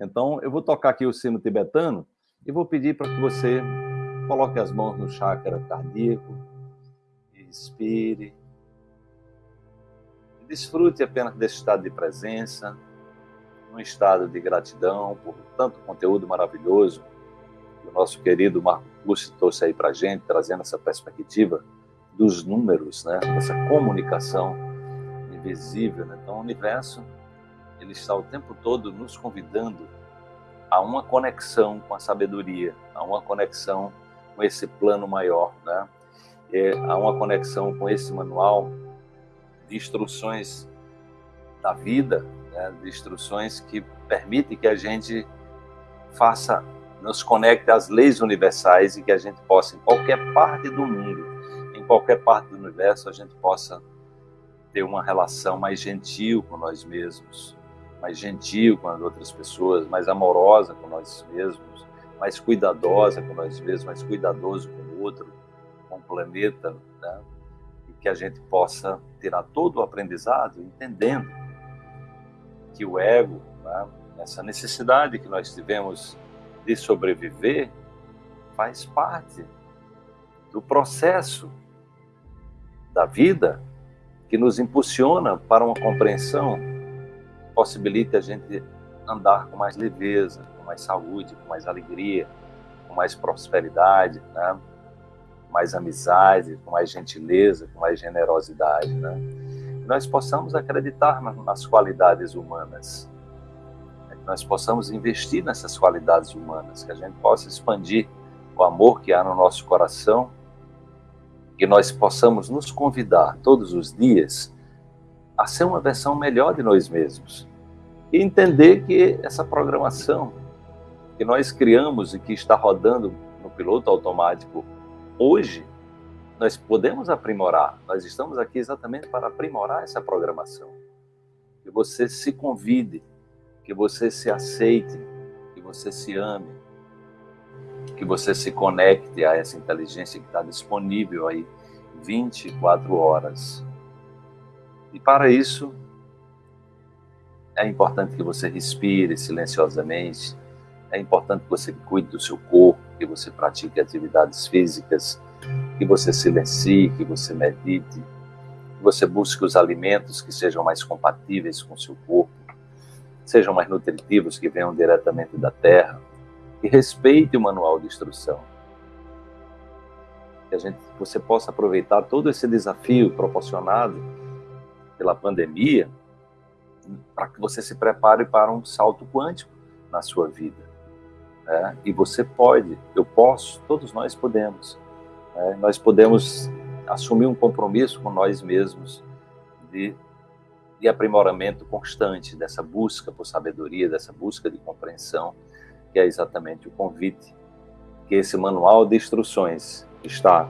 Então, eu vou tocar aqui o sino tibetano e vou pedir para que você coloque as mãos no chakra cardíaco, inspire, desfrute apenas desse estado de presença, um estado de gratidão por tanto conteúdo maravilhoso que o nosso querido Marco Lúcio trouxe aí para a gente, trazendo essa perspectiva dos números, né? essa comunicação invisível. Né? Então, o universo ele está o tempo todo nos convidando a uma conexão com a sabedoria, a uma conexão com esse plano maior, né? E a uma conexão com esse manual de instruções da vida, né? de instruções que permitem que a gente faça, nos conecte às leis universais e que a gente possa, em qualquer parte do mundo, em qualquer parte do universo, a gente possa ter uma relação mais gentil com nós mesmos, mais gentil com as outras pessoas, mais amorosa com nós mesmos, mais cuidadosa com nós mesmos, mais cuidadoso com o outro, com o planeta, né? e que a gente possa tirar todo o aprendizado entendendo que o ego, né? essa necessidade que nós tivemos de sobreviver, faz parte do processo da vida que nos impulsiona para uma compreensão possibilite a gente andar com mais leveza, com mais saúde, com mais alegria, com mais prosperidade, né? mais amizade, com mais gentileza, com mais generosidade. Né? Que nós possamos acreditar nas qualidades humanas, né? que nós possamos investir nessas qualidades humanas, que a gente possa expandir o amor que há no nosso coração, que nós possamos nos convidar todos os dias a ser uma versão melhor de nós mesmos e entender que essa programação que nós criamos e que está rodando no piloto automático hoje, nós podemos aprimorar. Nós estamos aqui exatamente para aprimorar essa programação. Que você se convide, que você se aceite, que você se ame, que você se conecte a essa inteligência que está disponível aí 24 horas. E para isso, é importante que você respire silenciosamente. É importante que você cuide do seu corpo, que você pratique atividades físicas, que você silencie, que você medite, que você busque os alimentos que sejam mais compatíveis com o seu corpo, sejam mais nutritivos, que venham diretamente da terra, e respeite o manual de instrução. Que a gente, você possa aproveitar todo esse desafio proporcionado pela pandemia para que você se prepare para um salto quântico na sua vida. Né? E você pode, eu posso, todos nós podemos. Né? Nós podemos assumir um compromisso com nós mesmos de, de aprimoramento constante, dessa busca por sabedoria, dessa busca de compreensão, que é exatamente o convite que esse manual de instruções está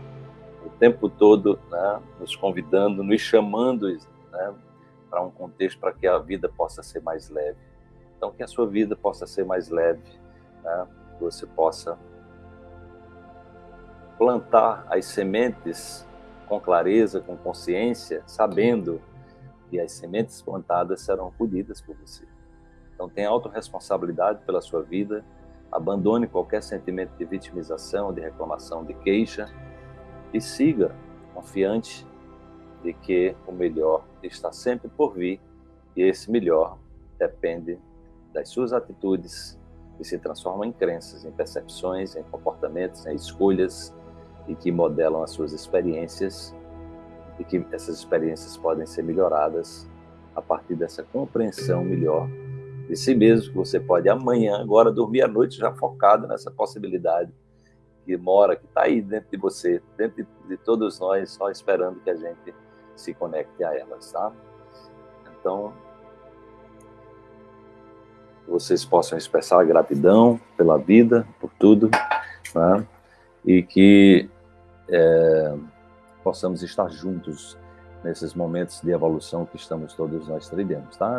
o tempo todo né, nos convidando, nos chamando né, para um contexto para que a vida possa ser mais leve. Então, que a sua vida possa ser mais leve, né? que você possa plantar as sementes com clareza, com consciência, sabendo que as sementes plantadas serão colhidas por você. Então, tenha autorresponsabilidade pela sua vida, abandone qualquer sentimento de vitimização, de reclamação, de queixa e siga confiante de que o melhor está sempre por vir e esse melhor depende das suas atitudes que se transformam em crenças, em percepções, em comportamentos, em escolhas e que modelam as suas experiências e que essas experiências podem ser melhoradas a partir dessa compreensão melhor de si mesmo, que você pode amanhã, agora, dormir à noite já focado nessa possibilidade que mora, que está aí dentro de você, dentro de, de todos nós, só esperando que a gente se conecte a elas, tá? Então, vocês possam expressar gratidão pela vida, por tudo, né? e que é, possamos estar juntos nesses momentos de evolução que estamos todos nós trilhando, tá?